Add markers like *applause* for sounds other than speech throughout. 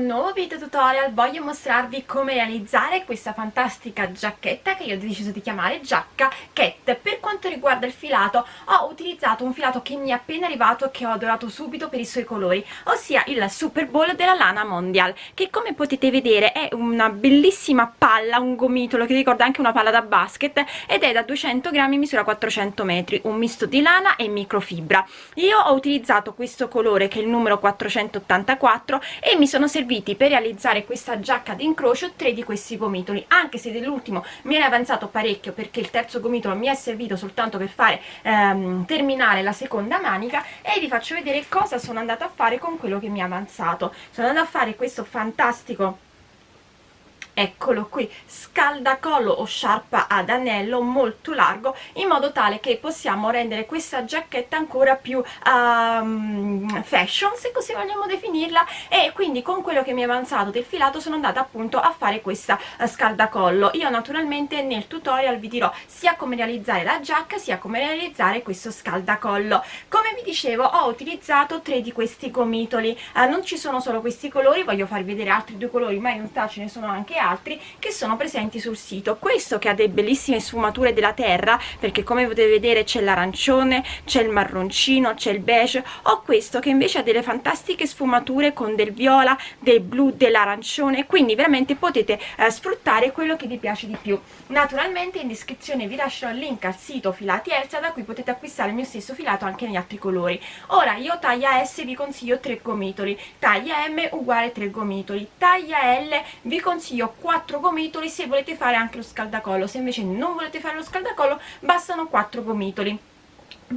no tutorial voglio mostrarvi come realizzare questa fantastica giacchetta che io ho deciso di chiamare giacca cat. Per quanto riguarda il filato ho utilizzato un filato che mi è appena arrivato e che ho adorato subito per i suoi colori ossia il Super Bowl della Lana Mondial che come potete vedere è una bellissima palla un gomitolo che ricorda anche una palla da basket ed è da 200 grammi misura 400 metri un misto di lana e microfibra. Io ho utilizzato questo colore che è il numero 484 e mi sono serviti per realizzare questa giacca d'incrocio tre di questi gomitoli. Anche se dell'ultimo mi è avanzato parecchio perché il terzo gomitolo mi è servito soltanto per fare ehm, terminare la seconda manica e vi faccio vedere cosa sono andata a fare con quello che mi è avanzato. Sono andata a fare questo fantastico eccolo qui scaldacollo o sciarpa ad anello molto largo in modo tale che possiamo rendere questa giacchetta ancora più um, fashion se così vogliamo definirla. E quindi con quello che mi è avanzato del filato sono andata appunto a fare questa uh, scaldacollo. Io naturalmente nel tutorial vi dirò sia come realizzare la giacca sia come realizzare questo scaldacollo. Come vi dicevo ho utilizzato tre di questi gomitoli. Uh, non ci sono solo questi colori voglio farvi vedere altri due colori ma in realtà ce ne sono anche altri altri che sono presenti sul sito. Questo che ha delle bellissime sfumature della terra perché come potete vedere c'è l'arancione c'è il marroncino c'è il beige. Ho questo che invece ha delle fantastiche sfumature con del viola del blu dell'arancione. Quindi veramente potete eh, sfruttare quello che vi piace di più. Naturalmente in descrizione vi lascerò il link al sito filati Elsa da cui potete acquistare il mio stesso filato anche negli altri colori. Ora io taglia S vi consiglio 3 gomitoli. Taglia M uguale 3 gomitoli. Taglia L vi consiglio 4 gomitoli se volete fare anche lo scaldacollo. Se invece non volete fare lo scaldacollo bastano 4 gomitoli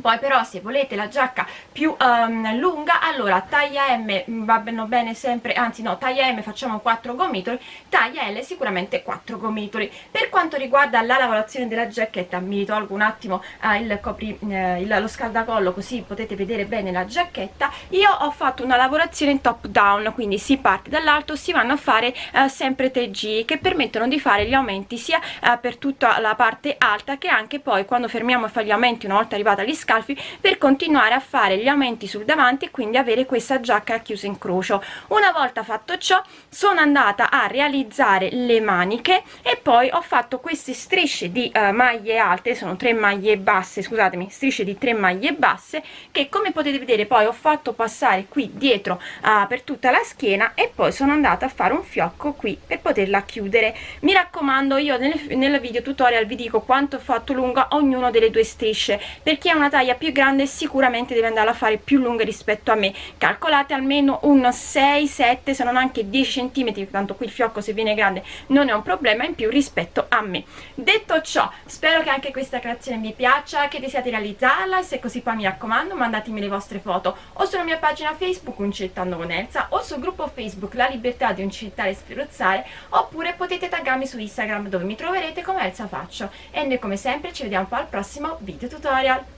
poi però se volete la giacca più um, lunga allora taglia M vanno bene sempre anzi no taglia M facciamo 4 gomitoli taglia L sicuramente 4 gomitoli. Per quanto riguarda la lavorazione della giacchetta mi tolgo un attimo uh, il copri, uh, il, lo scaldacollo così potete vedere bene la giacchetta. Io ho fatto una lavorazione top down quindi si parte dall'alto si vanno a fare uh, sempre 3 G che permettono di fare gli aumenti sia per tutta la parte alta che anche poi quando fermiamo a fare gli aumenti una volta arrivata agli scalfi per continuare a fare gli aumenti sul davanti e quindi avere questa giacca chiusa in crocio. Una volta fatto ciò sono andata a realizzare le maniche e poi ho fatto queste strisce di uh, maglie alte sono tre maglie basse scusatemi strisce di tre maglie basse che come potete vedere poi ho fatto passare qui dietro uh, per tutta la schiena e poi sono andata a fare un fiocco qui per poterla chiudere. Mi raccomando io nel, nel video tutorial vi dico quanto ho fatto lunga ognuno delle due strisce. Perché è una taglia più grande sicuramente deve andare a fare più lunghe rispetto a me. Calcolate almeno un 6 7 se non anche 10 centimetri tanto qui il fiocco se viene grande non è un problema in più rispetto a me. Detto ciò spero che anche questa creazione vi piaccia che desiate realizzarla e se così poi mi raccomando mandatemi le vostre foto o sulla mia pagina facebook uncettando con Elsa o sul gruppo facebook la libertà di uncettare e sferruzzare oppure potete taggarmi su instagram dove mi troverete come Elsa Faccio. E noi come sempre ci vediamo poi al prossimo video tutorial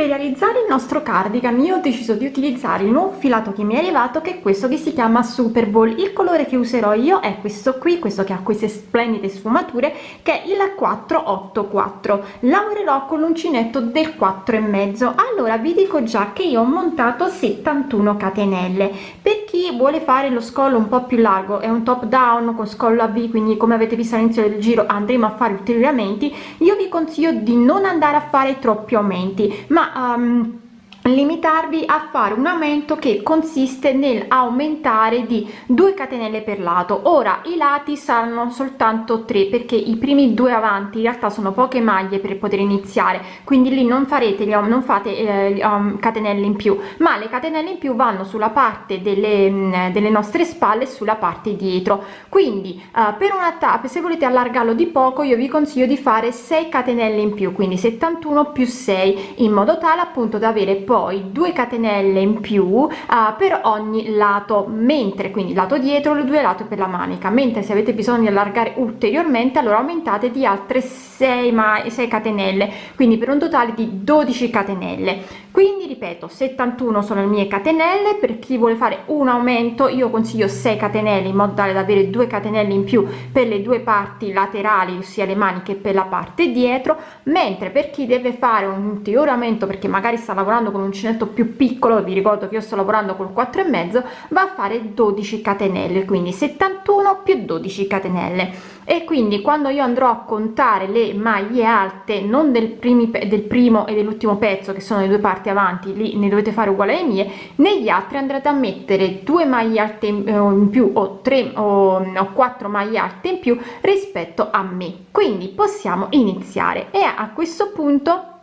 per realizzare il nostro cardigan io ho deciso di utilizzare il nuovo filato che mi è arrivato che è questo che si chiama Super Bowl. Il colore che userò io è questo qui, questo che ha queste splendide sfumature che è il 484. Lavorerò con l'uncinetto del 4 e mezzo. Allora vi dico già che io ho montato 71 catenelle. Per chi vuole fare lo scollo un po' più largo, è un top down con scollo a V, quindi come avete visto all'inizio del giro andremo a fare ulteriori aumenti, io vi consiglio di non andare a fare troppi aumenti, ma um, limitarvi a fare un aumento che consiste nel aumentare di 2 catenelle per lato. Ora i lati saranno soltanto 3 perché i primi due avanti in realtà sono poche maglie per poter iniziare. Quindi lì non farete non fate eh, um, catenelle in più. Ma le catenelle in più vanno sulla parte delle, mm, delle nostre spalle sulla parte dietro. Quindi uh, per una tappa se volete allargarlo di poco io vi consiglio di fare 6 catenelle in più quindi 71 più 6 in modo tale appunto da avere poi 2 catenelle in più uh, per ogni lato mentre quindi lato dietro le due lato per la manica. Mentre se avete bisogno di allargare ulteriormente allora aumentate di altre 6 ma 6 catenelle quindi per un totale di 12 catenelle. Quindi ripeto 71 sono le mie catenelle. Per chi vuole fare un aumento io consiglio 6 catenelle in modo tale da avere 2 catenelle in più per le due parti laterali ossia le maniche per la parte dietro. Mentre per chi deve fare un ulteriore aumento perché magari sta lavorando con con uncinetto più piccolo vi ricordo che io sto lavorando col 4 e mezzo va a fare 12 catenelle quindi 71 più 12 catenelle. E quindi quando io andrò a contare le maglie alte non del, primi, del primo e dell'ultimo pezzo che sono le due parti avanti lì ne dovete fare uguale alle mie negli altri andrete a mettere due maglie alte in eh, più o tre o, o quattro maglie alte in più rispetto a me. Quindi possiamo iniziare. E a questo punto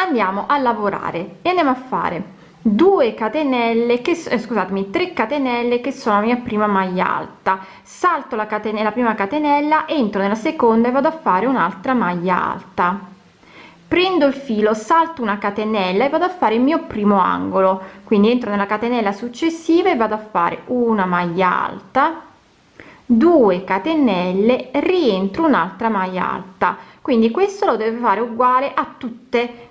andiamo a lavorare. E andiamo a fare 2 catenelle che eh, scusatemi 3 catenelle che sono la mia prima maglia alta. Salto la catenella prima catenella entro nella seconda e vado a fare un'altra maglia alta. Prendo il filo salto una catenella e vado a fare il mio primo angolo. Quindi entro nella catenella successiva e vado a fare una maglia alta. 2 catenelle rientro un'altra maglia alta. Quindi questo lo deve fare uguale a tutte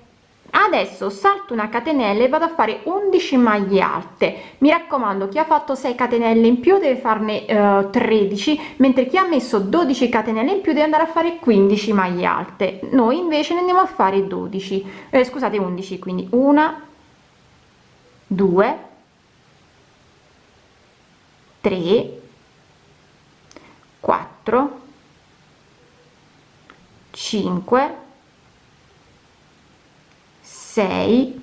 adesso salto una catenella e vado a fare 11 maglie alte. Mi raccomando chi ha fatto 6 catenelle in più deve farne eh, 13 mentre chi ha messo 12 catenelle in più deve andare a fare 15 maglie alte. Noi invece ne andiamo a fare 12 eh, scusate 11 quindi una 2 3 4 5 sei.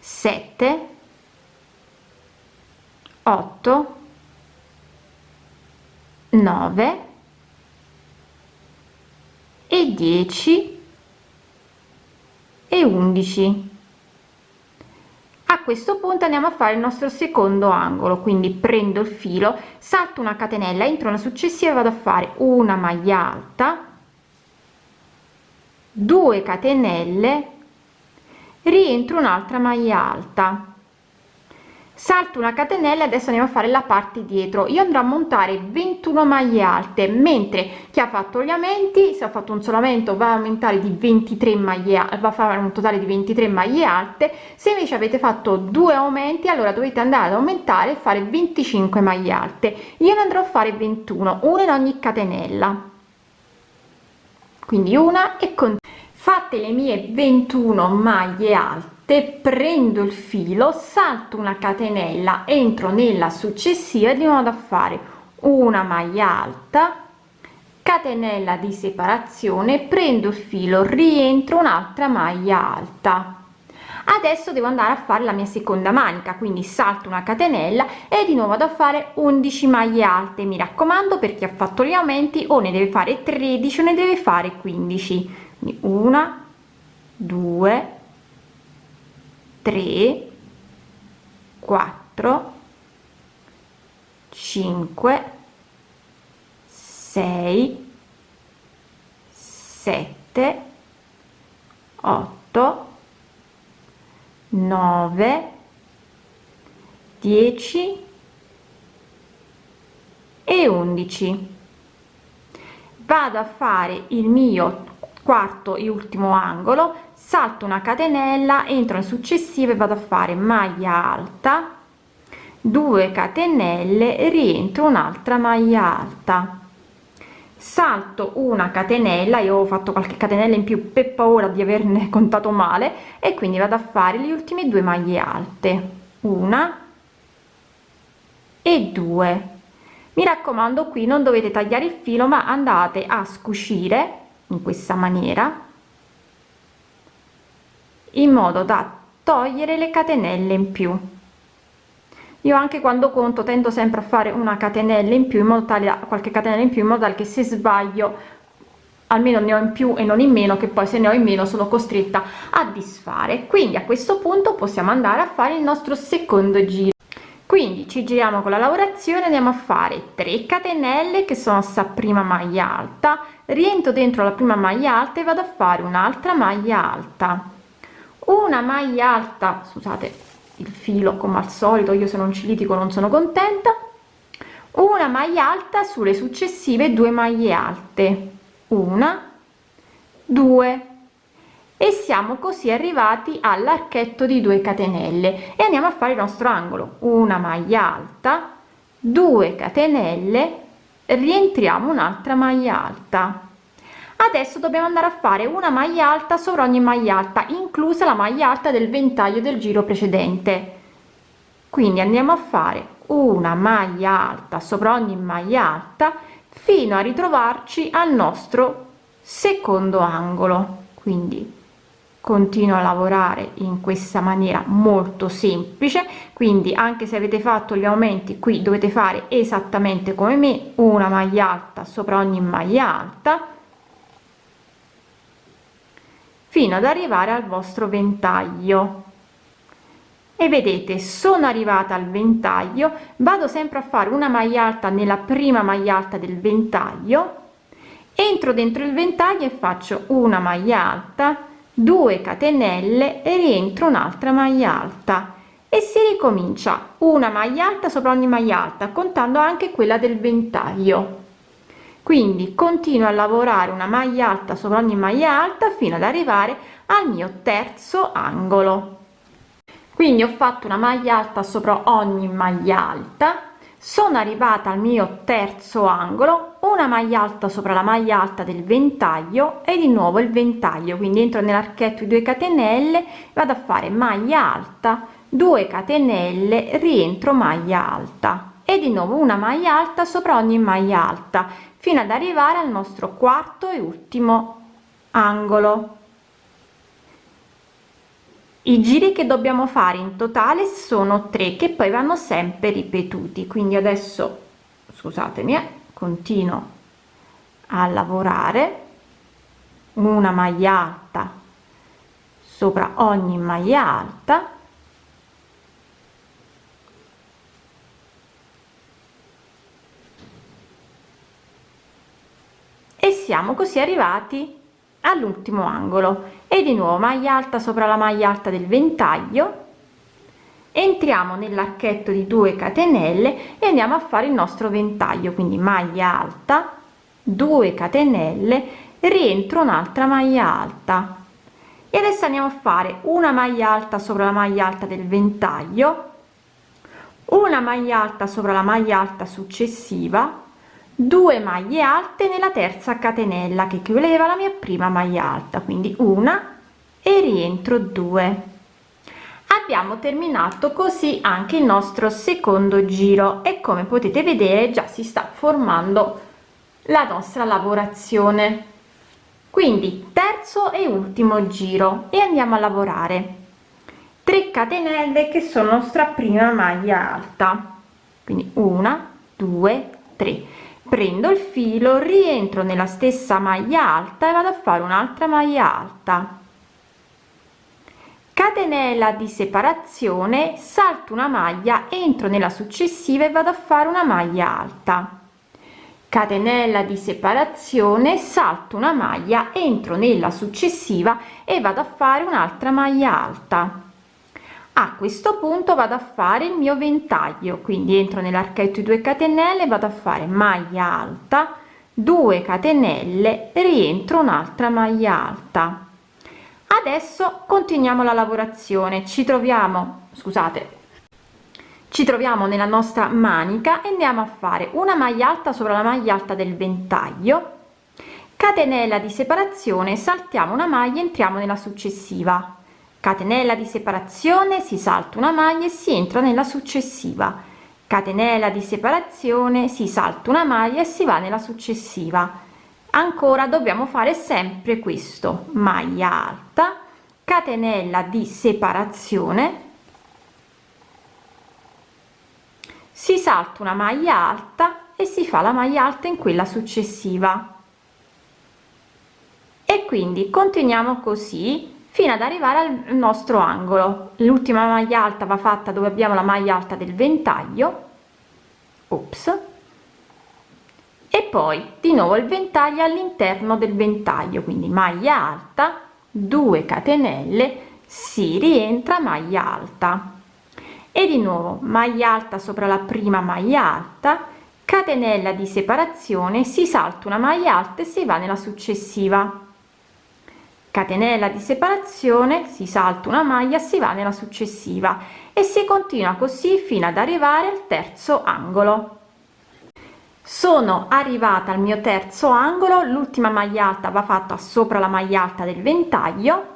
Sette. Otto. Nove. E dieci. E undici. a questo punto andiamo a fare il nostro secondo angolo quindi prendo il filo salto una catenella entro una successiva vado a fare una maglia alta 2 catenelle rientro un'altra maglia alta salto una catenella adesso andiamo a fare la parte dietro. Io andrò a montare 21 maglie alte mentre chi ha fatto gli aumenti se ha fatto un solamento va a aumentare di 23 maglie va a fare un totale di 23 maglie alte. Se invece avete fatto due aumenti allora dovete andare ad aumentare e fare 25 maglie alte. Io ne andrò a fare 21 una in ogni catenella. Quindi una e con fatte le mie 21 maglie alte prendo il filo salto una catenella entro nella successiva di modo a fare una maglia alta catenella di separazione prendo il filo rientro un'altra maglia alta. Adesso devo andare a fare la mia seconda manica quindi salto una catenella e di nuovo da fare 11 maglie alte. Mi raccomando per chi ha fatto gli aumenti o ne deve fare 13 o ne deve fare 15 quindi una 2 3 4 5 6 7 8 9 10 e 11 vado a fare il mio quarto e ultimo angolo salto una catenella entro in successive vado a fare maglia alta 2 catenelle rientro un'altra maglia alta. Salto una catenella io ho fatto qualche catenella in più per paura di averne *laughs* contato male e quindi vado a fare le ultime due maglie alte. Una e due. Mi raccomando qui non dovete tagliare il filo ma andate a scuscire in questa maniera in modo da togliere le catenelle in più. Io anche quando conto tendo sempre a fare una catenella in più in modo tale a qualche catenella in più in modo tale che se sbaglio almeno ne ho in più e non in meno che poi se ne ho in meno sono costretta a disfare. Quindi a questo punto possiamo andare a fare il nostro secondo giro. Quindi ci giriamo con la lavorazione andiamo a fare 3 catenelle che sono sta prima maglia alta rientro dentro la prima maglia alta e vado a fare un'altra maglia alta una maglia alta scusate il filo come al solito io se non ci litigo non sono contenta. Una maglia alta sulle successive due maglie alte. Una due. E siamo così arrivati all'archetto di 2 catenelle. E andiamo a fare il nostro angolo. Una maglia alta 2 catenelle rientriamo un'altra maglia alta adesso dobbiamo andare a fare una maglia alta sopra ogni maglia alta inclusa la maglia alta del ventaglio del giro precedente. Quindi andiamo a fare una maglia alta sopra ogni maglia alta fino a ritrovarci al nostro secondo angolo. Quindi continuo a lavorare in questa maniera molto semplice. Quindi anche se avete fatto gli aumenti qui dovete fare esattamente come me una maglia alta sopra ogni maglia alta fino ad arrivare al vostro ventaglio. E vedete sono arrivata al ventaglio vado sempre a fare una maglia alta nella prima maglia alta del ventaglio entro dentro il ventaglio e faccio una maglia alta 2 catenelle e rientro un'altra maglia alta. E si ricomincia una maglia alta sopra ogni maglia alta contando anche quella del ventaglio quindi continuo a lavorare una maglia alta sopra ogni maglia alta fino ad arrivare al mio terzo angolo. Quindi ho fatto una maglia alta sopra ogni maglia alta sono arrivata al mio terzo angolo una maglia alta sopra la maglia alta del ventaglio e di nuovo il ventaglio. Quindi entro nell'archetto di 2 catenelle vado a fare maglia alta 2 catenelle rientro maglia alta e di nuovo una maglia alta sopra ogni maglia alta fino ad arrivare al nostro quarto e ultimo angolo. I giri che dobbiamo fare in totale sono tre che poi vanno sempre ripetuti. Quindi adesso scusatemi eh, continuo a lavorare. Una maglia alta sopra ogni maglia alta e siamo così arrivati all'ultimo angolo. E di nuovo maglia alta sopra la maglia alta del ventaglio. Entriamo nell'archetto di 2 catenelle e andiamo a fare il nostro ventaglio. Quindi maglia alta 2 catenelle rientro un'altra maglia alta. E adesso andiamo a fare una maglia alta sopra la maglia alta del ventaglio una maglia alta sopra la maglia alta successiva 2 maglie alte nella terza catenella che equivaleva alla mia prima maglia alta quindi una e rientro 2 abbiamo terminato così anche il nostro secondo giro e come potete vedere già si sta formando la nostra lavorazione. Quindi terzo e ultimo giro e andiamo a lavorare. 3 catenelle che sono nostra prima maglia alta quindi una due tre prendo il filo rientro nella stessa maglia alta e vado a fare un'altra maglia alta. Catenella di separazione salto una maglia entro nella successiva e vado a fare una maglia alta. Catenella di separazione salto una maglia entro nella successiva e vado a fare un'altra maglia alta a questo punto vado a fare il mio ventaglio quindi entro nell'archetto 2 catenelle vado a fare maglia alta 2 catenelle rientro un'altra maglia alta. Adesso continuiamo la lavorazione. Ci troviamo scusate ci troviamo nella nostra manica e andiamo a fare una maglia alta sopra la maglia alta del ventaglio. Catenella di separazione saltiamo una maglia entriamo nella successiva catenella di separazione si salta una maglia e si entra nella successiva. Catenella di separazione si salta una maglia e si va nella successiva. Ancora dobbiamo fare sempre questo. Maglia alta catenella di separazione. Si salta una maglia alta e si fa la maglia alta in quella successiva. E quindi continuiamo così fino ad arrivare al nostro angolo. L'ultima maglia alta va fatta dove abbiamo la maglia alta del ventaglio. Ops e poi di nuovo il ventaglio all'interno del ventaglio quindi maglia alta 2 catenelle si rientra maglia alta. E di nuovo maglia alta sopra la prima maglia alta catenella di separazione si salta una maglia alta e si va nella successiva catenella di separazione si salta una maglia si va nella successiva e si continua così fino ad arrivare al terzo angolo. Sono arrivata al mio terzo angolo l'ultima maglia alta va fatta sopra la maglia alta del ventaglio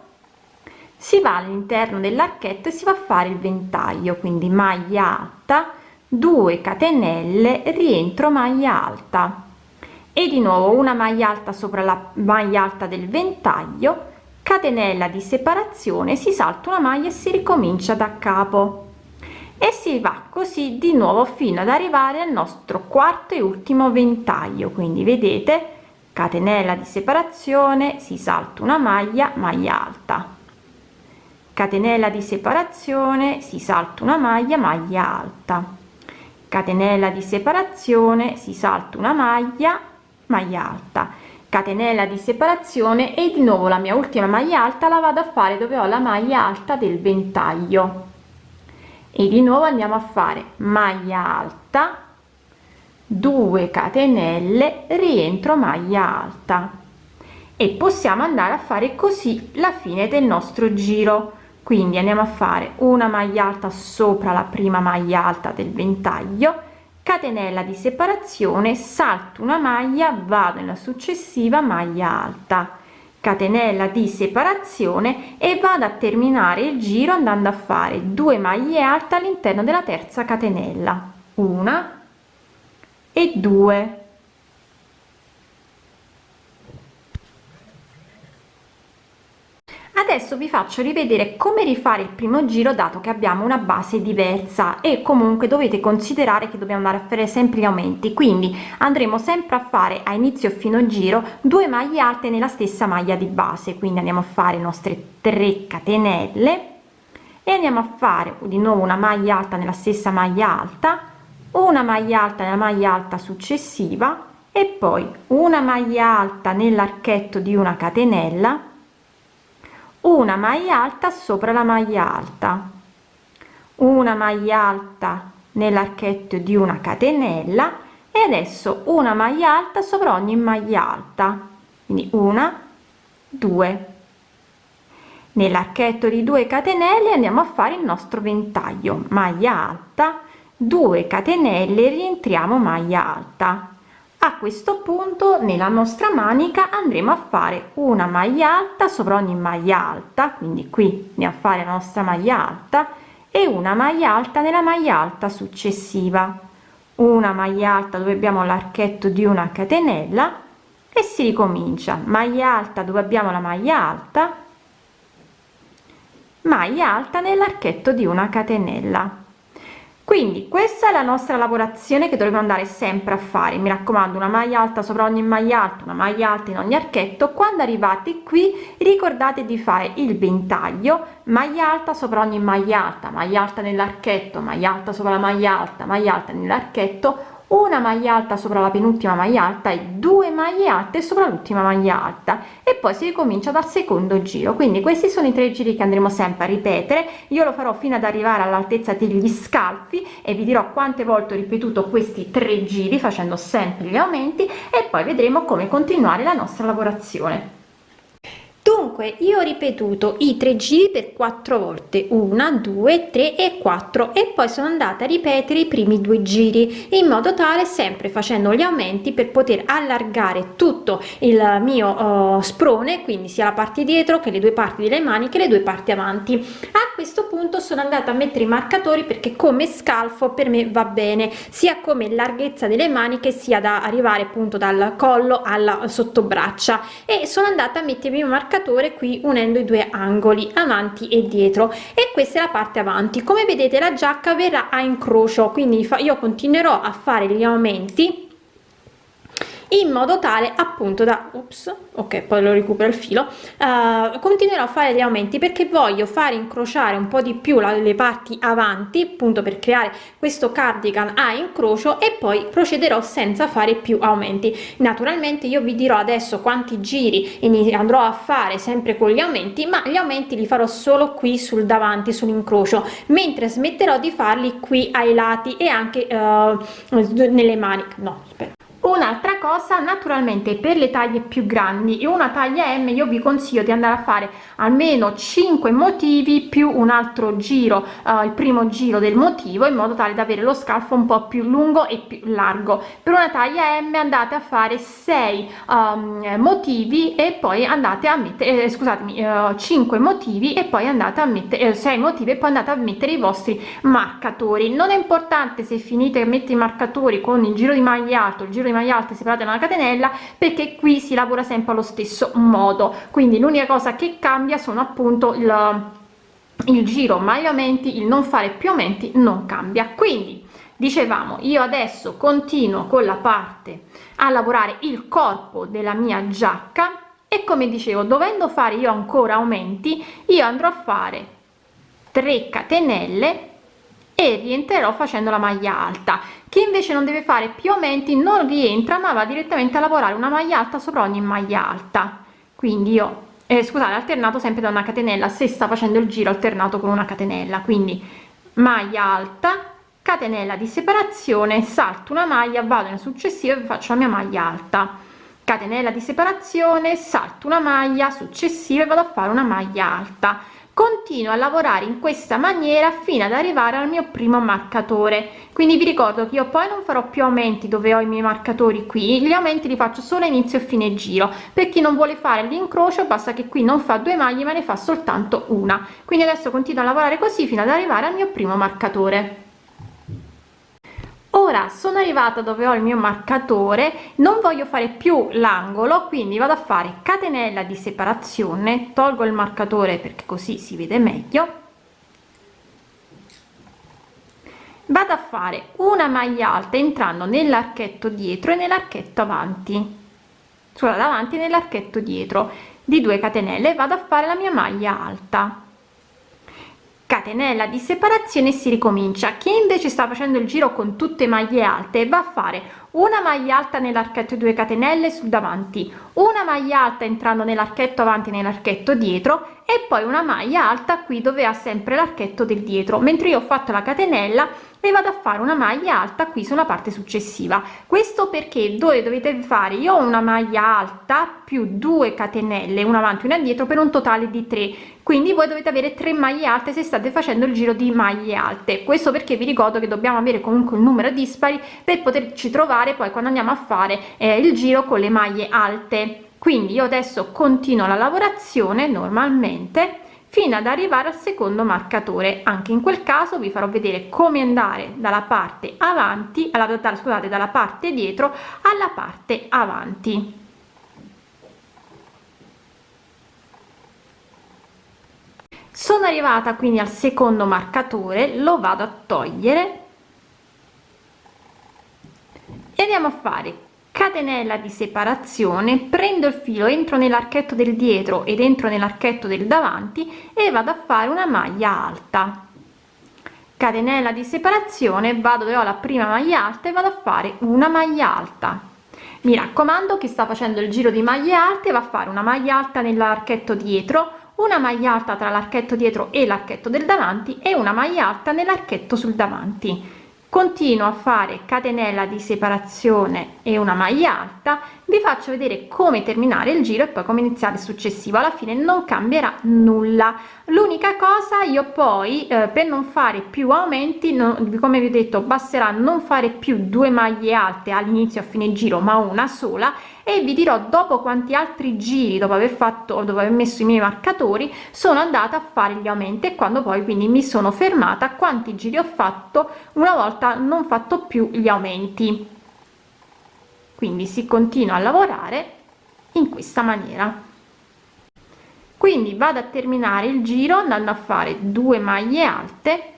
si va all'interno dell'archetto e si va a fare il ventaglio quindi maglia alta 2 catenelle rientro maglia alta e di nuovo una maglia alta sopra la maglia alta del ventaglio catenella di separazione si salta una maglia e si ricomincia da capo. E si va così di nuovo fino ad arrivare al nostro quarto e ultimo ventaglio. Quindi vedete catenella di separazione si salta una maglia maglia alta. Catenella di separazione si salta una maglia maglia alta. Catenella di separazione si salta una maglia maglia alta. Catenella di separazione e di nuovo la mia ultima maglia alta la vado a fare dove ho la maglia alta del ventaglio. E di nuovo andiamo a fare maglia alta 2 catenelle rientro maglia alta. E possiamo andare a fare così la fine del nostro giro. Quindi andiamo a fare una maglia alta sopra la prima maglia alta del ventaglio catenella di separazione salto una maglia vado nella successiva maglia alta. Catenella di separazione e vado a terminare il giro andando a fare due maglie alte all'interno della terza catenella. Una e due adesso vi faccio rivedere come rifare il primo giro dato che abbiamo una base diversa e comunque dovete considerare che dobbiamo andare a fare sempre gli aumenti. Quindi andremo sempre a fare a inizio fino giro due maglie alte nella stessa maglia di base. Quindi andiamo a fare le nostre 3 catenelle e andiamo a fare di nuovo una maglia alta nella stessa maglia alta una maglia alta nella maglia alta successiva e poi una maglia alta nell'archetto di una catenella una maglia alta sopra la maglia alta. Una maglia alta nell'archetto di una catenella e adesso una maglia alta sopra ogni maglia alta. Quindi una due. Nell'archetto di 2 catenelle andiamo a fare il nostro ventaglio. Maglia alta 2 catenelle rientriamo maglia alta a questo punto nella nostra manica andremo a fare una maglia alta sopra ogni maglia alta quindi qui andiamo a fare la nostra maglia alta e una maglia alta nella maglia alta successiva. Una maglia alta dove abbiamo l'archetto di una catenella e si ricomincia. Maglia alta dove abbiamo la maglia alta maglia alta nell'archetto di una catenella quindi questa è la nostra lavorazione che dovremo andare sempre a fare. Mi raccomando una maglia alta sopra ogni maglia alta una maglia alta in ogni archetto. Quando arrivate qui ricordate di fare il ventaglio maglia alta sopra ogni maglia alta maglia alta nell'archetto maglia alta sopra la maglia alta maglia alta nell'archetto una maglia alta sopra la penultima maglia alta e due maglie alte sopra l'ultima maglia alta. E poi si ricomincia dal secondo giro. Quindi questi sono i tre giri che andremo sempre a ripetere. Io lo farò fino ad arrivare all'altezza degli scalfi e vi dirò quante volte ho ripetuto questi tre giri facendo sempre gli aumenti e poi vedremo come continuare la nostra lavorazione dunque io ho ripetuto i tre giri per quattro volte una due tre e quattro e poi sono andata a ripetere i primi due giri in modo tale sempre facendo gli aumenti per poter allargare tutto il mio uh, sprone quindi sia la parte dietro che le due parti delle maniche le due parti avanti. A questo punto sono andata a mettere i marcatori perché come scalfo per me va bene sia come larghezza delle maniche sia da arrivare appunto dal collo alla sottobraccia. E sono andata a mettere il marcatore marcatore qui unendo i due angoli avanti e dietro. E questa è la parte avanti. Come vedete la giacca verrà a incrocio quindi io continuerò a fare gli aumenti in modo tale appunto da ops ok poi lo recupero il filo uh, continuerò a fare gli aumenti perché voglio fare incrociare un po di più la, le parti avanti appunto per creare questo cardigan a incrocio e poi procederò senza fare più aumenti. Naturalmente io vi dirò adesso quanti giri andrò a fare sempre con gli aumenti ma gli aumenti li farò solo qui sul davanti sull'incrocio mentre smetterò di farli qui ai lati e anche uh, nelle maniche no aspetta un'altra cosa naturalmente per le taglie più grandi e una taglia m io vi consiglio di andare a fare almeno 5 motivi più un altro giro uh, il primo giro del motivo in modo tale da avere lo scalfo un po più lungo e più largo. Per una taglia m andate a fare 6 um, ehm, motivi e poi andate a mettere eh, scusatemi uh, 5 motivi e poi andate a mettere eh, 6 motivi e poi andate a mettere i vostri marcatori. Non è importante se finite a mettere i marcatori con il giro di maglia alto il giro maglia alta separate da una catenella perché qui si lavora sempre allo stesso modo. Quindi l'unica cosa che cambia sono appunto il, il giro maglia aumenti il non fare più aumenti non cambia. Quindi dicevamo io adesso continuo con la parte a lavorare il corpo della mia giacca e come dicevo dovendo fare io ancora aumenti io andrò a fare 3 catenelle e rientrerò facendo la maglia alta. Chi invece non deve fare più aumenti non rientra ma va direttamente a lavorare una maglia alta sopra ogni maglia alta. Quindi io eh, scusate alternato sempre da una catenella se sta facendo il giro alternato con una catenella. Quindi maglia alta catenella di separazione salto una maglia vado in successiva e faccio la mia maglia alta. Catenella di separazione salto una maglia successiva e vado a fare una maglia alta continuo a lavorare in questa maniera fino ad arrivare al mio primo marcatore. Quindi vi ricordo che io poi non farò più aumenti dove ho i miei marcatori qui. Gli aumenti li faccio solo inizio e fine giro. Per chi non vuole fare l'incrocio basta che qui non fa due maglie ma ne fa soltanto una. Quindi adesso continuo a lavorare così fino ad arrivare al mio primo marcatore ora sono arrivata dove ho il mio marcatore non voglio fare più l'angolo quindi vado a fare catenella di separazione tolgo il marcatore perché così si vede meglio. Vado a fare una maglia alta entrando nell'archetto dietro e nell'archetto avanti. Sulla davanti nell'archetto dietro di 2 catenelle vado a fare la mia maglia alta catenella di separazione si ricomincia. Chi invece sta facendo il giro con tutte maglie alte va a fare una maglia alta nell'archetto 2 catenelle sul davanti una maglia alta entrando nell'archetto avanti nell'archetto dietro e poi una maglia alta qui dove ha sempre l'archetto del dietro. Mentre io ho fatto la catenella e vado a fare una maglia alta qui sulla parte successiva. Questo perché dove dovete fare? Io ho una maglia alta più 2 catenelle una avanti una dietro per un totale di 3 quindi voi dovete avere 3 maglie alte se state facendo il giro di maglie alte. Questo perché vi ricordo che dobbiamo avere comunque un numero dispari per poterci trovare poi quando andiamo a fare eh, il giro con le maglie alte. Quindi io adesso continuo la lavorazione normalmente fino ad arrivare al secondo marcatore. Anche in quel caso vi farò vedere come andare dalla parte avanti alla scusate dalla parte dietro alla parte avanti. Sono arrivata quindi al secondo marcatore lo vado a togliere. E andiamo a fare catenella di separazione prendo il filo entro nell'archetto del dietro ed entro nell'archetto del davanti e vado a fare una maglia alta. Catenella di separazione vado dove ho la prima maglia alta e vado a fare una maglia alta. Mi raccomando chi sta facendo il giro di maglie alte va a fare una maglia alta nell'archetto dietro una maglia alta tra l'archetto dietro e l'archetto del davanti e una maglia alta nell'archetto sul davanti continuo a fare catenella di separazione e una maglia alta vi faccio vedere come terminare il giro e poi come iniziare il successivo. Alla fine non cambierà nulla. L'unica cosa io poi eh, per non fare più aumenti non, come vi ho detto basterà non fare più due maglie alte all'inizio a fine giro ma una sola e vi dirò dopo quanti altri giri dopo aver fatto dopo aver messo i miei marcatori sono andata a fare gli aumenti e quando poi quindi mi sono fermata quanti giri ho fatto una volta non fatto più gli aumenti quindi si continua a lavorare in questa maniera. Quindi vado a terminare il giro andando a fare due maglie alte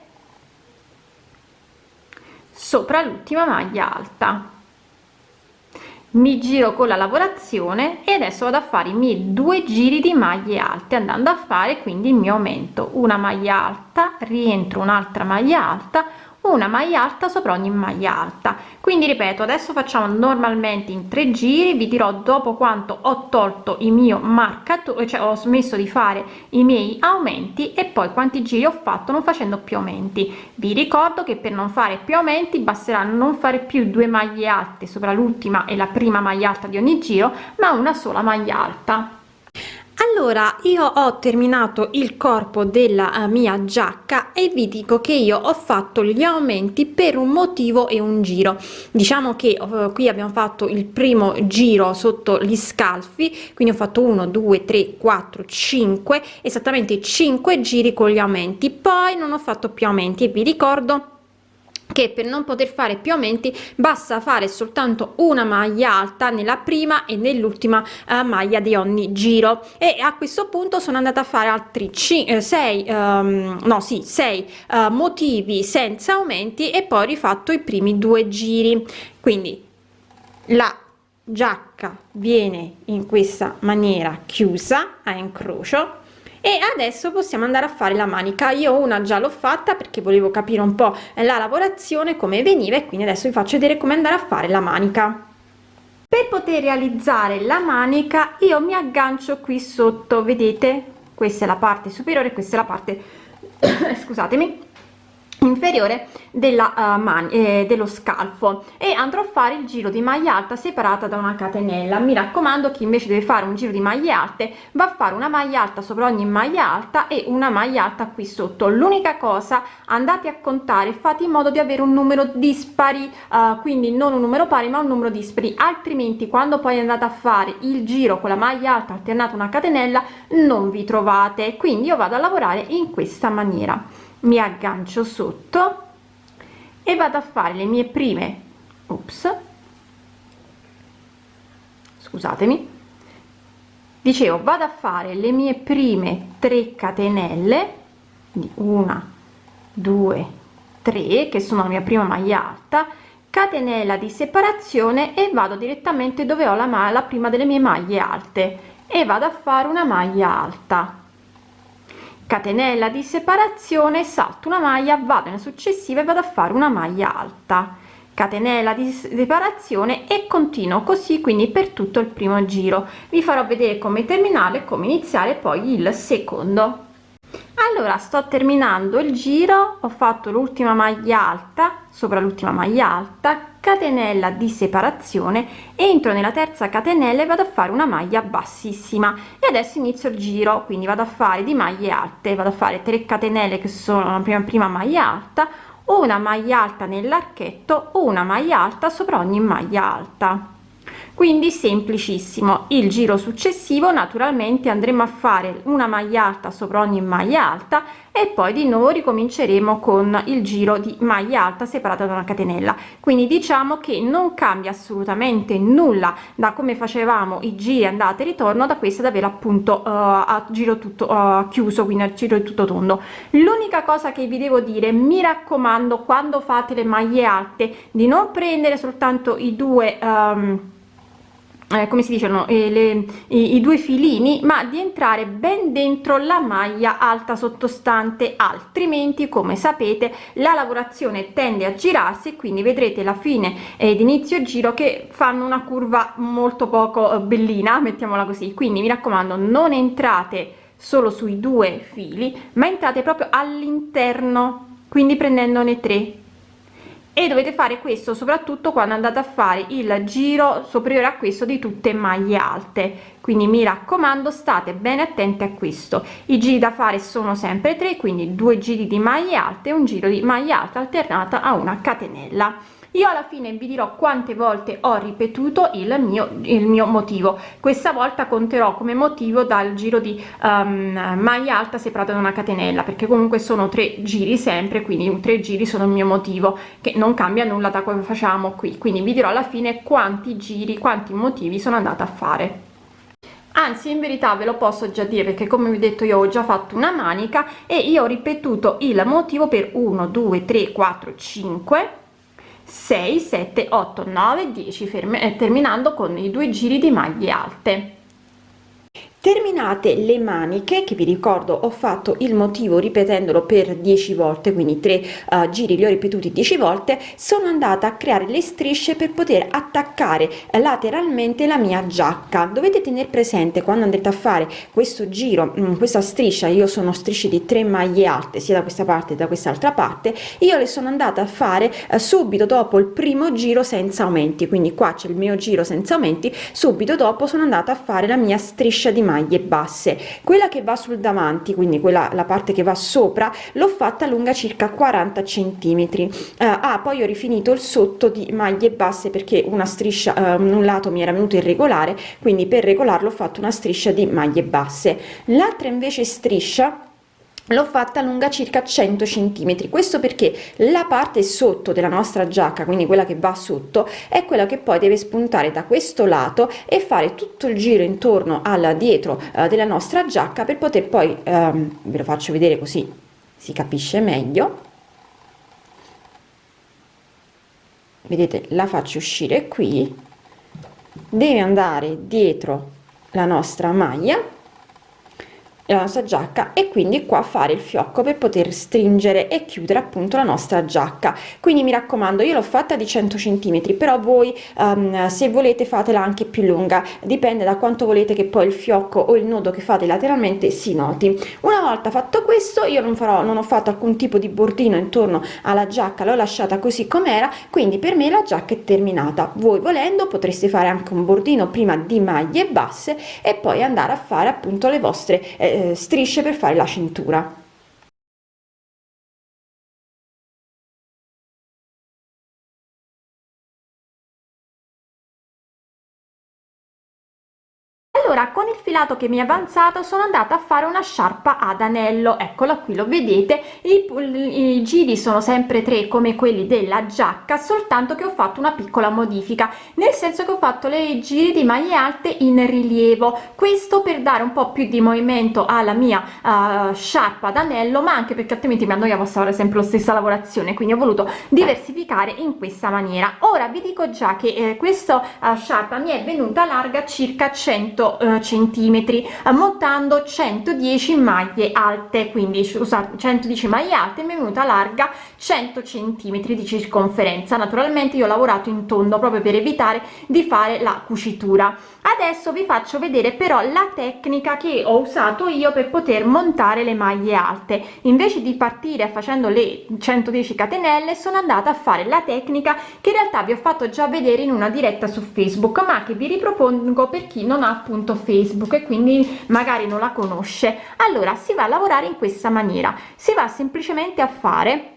sopra l'ultima maglia alta. Mi giro con la lavorazione e adesso vado a fare i miei due giri di maglie alte andando a fare quindi il mio aumento. Una maglia alta rientro un'altra maglia alta una maglia alta sopra ogni maglia alta. Quindi ripeto adesso facciamo normalmente in tre giri. Vi dirò dopo quanto ho tolto il mio marcatore cioè ho smesso di fare i miei aumenti e poi quanti giri ho fatto non facendo più aumenti. Vi ricordo che per non fare più aumenti basterà non fare più due maglie alte sopra l'ultima e la prima maglia alta di ogni giro ma una sola maglia alta allora io ho terminato il corpo della uh, mia giacca e vi dico che io ho fatto gli aumenti per un motivo e un giro. Diciamo che uh, qui abbiamo fatto il primo giro sotto gli scalfi quindi ho fatto 1 2 3 4 5 esattamente 5 giri con gli aumenti. Poi non ho fatto più aumenti e vi ricordo che per non poter fare più aumenti basta fare soltanto una maglia alta nella prima e nell'ultima uh, maglia di ogni giro. E a questo punto sono andata a fare altri 6 um, ehm, no sì 6 uh, eh, motivi senza aumenti e poi rifatto i primi due giri. Quindi la giacca viene in questa maniera chiusa a incrocio e adesso possiamo andare a fare la manica. Io una già l'ho fatta perché volevo capire un po la lavorazione come veniva e quindi adesso vi faccio vedere come andare a fare la manica. Per poter realizzare la manica io mi aggancio qui sotto vedete? Questa è la parte superiore questa è la parte *coughs* scusatemi inferiore della uh, man eh, dello scalfo e andrò a fare il giro di maglia alta separata da una catenella. Mi raccomando chi invece deve fare un giro di maglie alte va a fare una maglia alta sopra ogni maglia alta e una maglia alta qui sotto. L'unica cosa andate a contare fate in modo di avere un numero dispari uh, quindi non un numero pari ma un numero dispari. Altrimenti quando poi andate a fare il giro con la maglia alta alternata una catenella non vi trovate. Quindi io vado a lavorare in questa maniera mi aggancio sotto e vado a fare le mie prime ops scusatemi dicevo vado a fare le mie prime 3 catenelle di una due tre che sono la mia prima maglia alta catenella di separazione e vado direttamente dove ho la, la prima delle mie maglie alte e vado a fare una maglia alta catenella di separazione salto una maglia vado nella successiva e vado a fare una maglia alta. Catenella di separazione e continuo così quindi per tutto il primo giro. Vi farò vedere come terminare come iniziare poi il secondo. Allora sto terminando il giro ho fatto l'ultima maglia alta sopra l'ultima maglia alta catenella di separazione entro nella terza catenella e vado a fare una maglia bassissima. E adesso inizio il giro quindi vado a fare di maglie alte vado a fare 3 catenelle che sono la prima prima maglia alta una maglia alta nell'archetto una maglia alta sopra ogni maglia alta quindi semplicissimo. Il giro successivo naturalmente andremo a fare una maglia alta sopra ogni maglia alta e poi di nuovo ricominceremo con il giro di maglia alta separata da una catenella. Quindi diciamo che non cambia assolutamente nulla da come facevamo i giri andata e ritorno da questa ad avere appunto uh, a giro tutto uh, chiuso quindi al giro tutto tondo. L'unica cosa che vi devo dire mi raccomando quando fate le maglie alte di non prendere soltanto i due um, eh, come si dicono eh, le, i, i, due filini ma di entrare ben dentro la maglia alta sottostante. Altrimenti come sapete la lavorazione tende a girarsi e quindi vedrete la fine ed inizio giro che fanno una curva molto poco eh, bellina mettiamola così. Quindi mi raccomando non entrate solo sui due fili ma entrate proprio all'interno. Quindi prendendone tre e dovete fare questo soprattutto quando andate a fare il giro superiore a questo di tutte maglie alte quindi mi raccomando state bene attenti a questo. I giri da fare sono sempre tre quindi due giri di maglie alte un giro di maglia alta alternata a una catenella. Io alla fine vi dirò quante volte ho ripetuto il mio il mio motivo. Questa volta conterò come motivo dal giro di um, maglia alta separata da una catenella perché comunque sono tre giri sempre quindi tre giri sono il mio motivo che non cambia nulla da come facciamo qui. Quindi vi dirò alla fine quanti giri quanti motivi sono andata a fare anzi in verità ve lo posso già dire perché come vi ho detto io ho già fatto una manica e io ho ripetuto il motivo per 1 2 3 4 5 6 7 8 9 10 ferme eh, terminando con i due giri di maglie alte terminato combinate le maniche che vi ricordo ho fatto il motivo ripetendolo per 10 volte quindi tre uh, giri li ho ripetuti 10 volte sono andata a creare le strisce per poter attaccare lateralmente la mia giacca. Dovete tenere presente quando andrete a fare questo giro mh, mm, questa striscia io sono strisce di 3 maglie alte sia da questa parte che da quest'altra parte io le sono andata a fare uh, subito dopo il primo giro senza aumenti. Quindi qua c'è il mio giro senza aumenti subito dopo sono andata a fare la mia striscia di maglie basse. Quella che va sul davanti quindi quella la parte che va sopra l'ho fatta lunga circa 40 centimetri. Uh, ah poi ho rifinito il sotto di maglie basse perché una striscia uh, un lato mi era venuto irregolare quindi per regolarlo ho fatto una striscia di maglie basse. L'altra invece striscia l'ho fatta lunga circa 100 centimetri. Questo perché la parte sotto della nostra giacca quindi quella che va sotto è quella che poi deve spuntare da questo lato e fare tutto il giro intorno al dietro eh, della nostra giacca per poter poi ehm, ve lo faccio vedere così si capisce meglio. Vedete la faccio uscire qui. Deve andare dietro la nostra maglia la nostra giacca e quindi qua fare il fiocco per poter stringere e chiudere appunto la nostra giacca. Quindi mi raccomando io l'ho fatta di 100 centimetri però voi um, se volete fatela anche più lunga. Dipende da quanto volete che poi il fiocco o il nodo che fate lateralmente si noti. Una volta fatto questo io non farò non ho fatto alcun tipo di bordino intorno alla giacca l'ho lasciata così com'era quindi per me la giacca è terminata. Voi volendo potreste fare anche un bordino prima di maglie basse e poi andare a fare appunto le vostre eh, eh, strisce per fare la cintura filato che mi è avanzato sono andata a fare una sciarpa ad anello. Eccola qui lo vedete? I, i giri sono sempre tre come quelli della giacca soltanto che ho fatto una piccola modifica nel senso che ho fatto le giri di maglie alte in rilievo. Questo per dare un po più di movimento alla mia uh, sciarpa ad anello ma anche perché altrimenti mi annoiavo a fare sempre la stessa lavorazione quindi ho voluto diversificare in questa maniera. Ora vi dico già che eh, questa uh, sciarpa mi è venuta larga circa 100 eh, centimetri montando 110 maglie alte. Quindi scusate 110 maglie alte mi è venuta larga 100 centimetri di circonferenza. Naturalmente io ho lavorato in tondo proprio per evitare di fare la cucitura. Adesso vi faccio vedere però la tecnica che ho usato io per poter montare le maglie alte. Invece di partire facendo le 110 catenelle sono andata a fare la tecnica che in realtà vi ho fatto già vedere in una diretta su facebook ma che vi ripropongo per chi non ha appunto facebook e quindi magari non la conosce. Allora si va a lavorare in questa maniera. Si va semplicemente a fare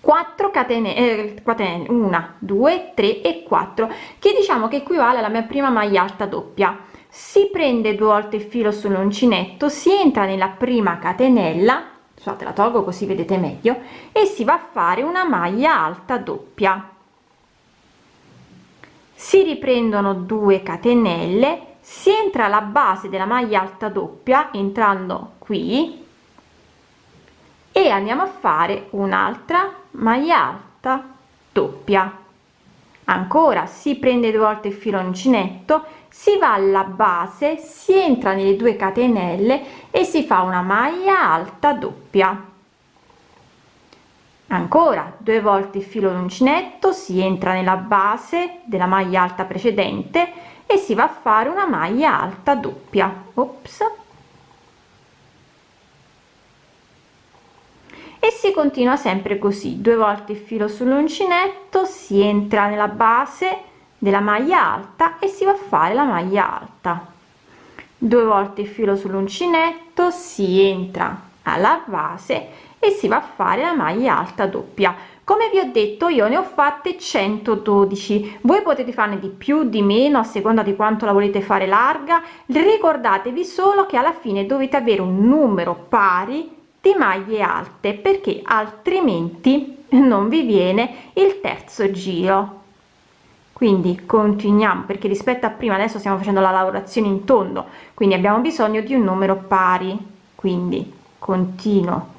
4 catene, eh, catene 1 2 3 e 4 che diciamo che equivale alla mia prima maglia alta doppia. Si prende due volte il filo sull'uncinetto si entra nella prima catenella scusate la tolgo così vedete meglio e si va a fare una maglia alta doppia. Si riprendono 2 catenelle si entra alla base della maglia alta doppia entrando qui e andiamo a fare un'altra maglia alta doppia. Ancora si prende due volte il filo uncinetto si va alla base si entra nelle due catenelle e si fa una maglia alta doppia. Ancora due volte il filo uncinetto si entra nella base della maglia alta precedente e si va a fare una maglia alta doppia. Ops. e si continua sempre così. Due volte il filo sull'uncinetto si entra nella base della maglia alta e si va a fare la maglia alta. Due volte il filo sull'uncinetto si entra alla base e si va a fare la maglia alta doppia come vi ho detto io ne ho fatte 112 voi potete farne di più di meno a seconda di quanto la volete fare larga. Ricordatevi solo che alla fine dovete avere un numero pari di maglie alte perché altrimenti non vi viene il terzo giro. Quindi continuiamo perché rispetto a prima adesso stiamo facendo la lavorazione in tondo. Quindi abbiamo bisogno di un numero pari. Quindi continuo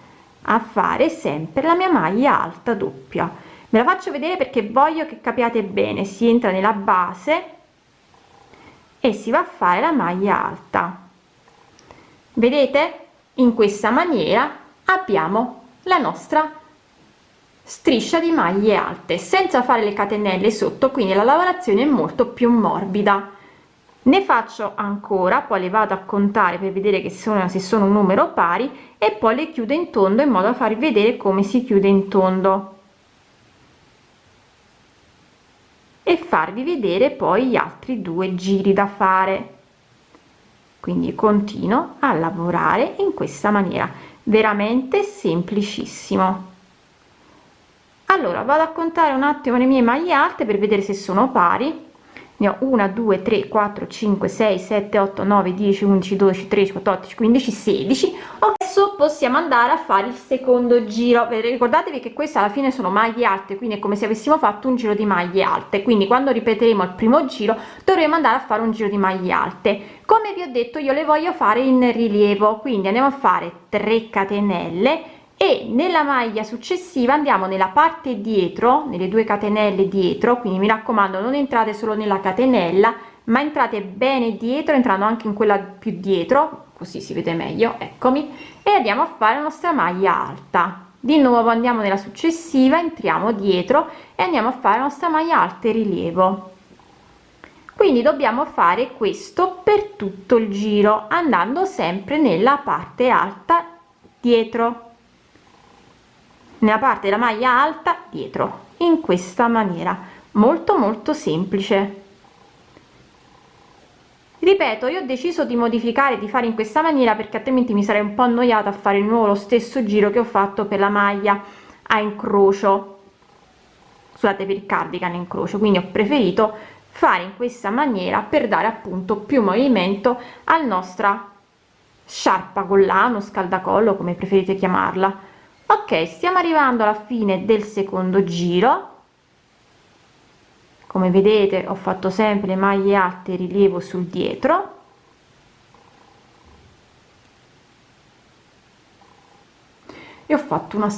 a fare sempre la mia maglia alta doppia. Me la faccio vedere perché voglio che capiate bene. Si entra nella base e si va a fare la maglia alta. Vedete? In questa maniera abbiamo la nostra striscia di maglie alte senza fare le catenelle sotto quindi la lavorazione è molto più morbida ne faccio ancora poi le vado a contare per vedere che sono se sono un numero pari e poi le chiudo in tondo in modo da farvi vedere come si chiude in tondo. E farvi vedere poi gli altri due giri da fare. Quindi continuo a lavorare in questa maniera veramente semplicissimo. Allora vado a contare un attimo le mie maglie alte per vedere se sono pari ne ho 1 2 3 4 5 6 7 8 9 10 11 12 13 14 15 16 adesso possiamo andare a fare il secondo giro. Ricordatevi che queste alla fine sono maglie alte quindi è come se avessimo fatto un giro di maglie alte. Quindi quando ripeteremo il primo giro dovremo andare a fare un giro di maglie alte. Come vi ho detto io le voglio fare in rilievo. Quindi andiamo a fare 3 catenelle e nella maglia successiva andiamo nella parte dietro nelle due catenelle dietro quindi mi raccomando non entrate solo nella catenella ma entrate bene dietro entrando anche in quella più dietro così si vede meglio eccomi e andiamo a fare la nostra maglia alta. Di nuovo andiamo nella successiva entriamo dietro e andiamo a fare la nostra maglia alta e rilievo. Quindi dobbiamo fare questo per tutto il giro andando sempre nella parte alta dietro nella parte della maglia alta dietro in questa maniera molto molto semplice. Ripeto io ho deciso di modificare di fare in questa maniera perché altrimenti mi sarei un po annoiata a fare di nuovo lo stesso giro che ho fatto per la maglia a incrocio. Scusate per il cardigan incrocio. Quindi ho preferito fare in questa maniera per dare appunto più movimento al nostra sciarpa collano scaldacollo come preferite chiamarla ok stiamo arrivando alla fine del secondo giro. Come vedete ho fatto sempre le maglie alte rilievo sul dietro. E ho fatto una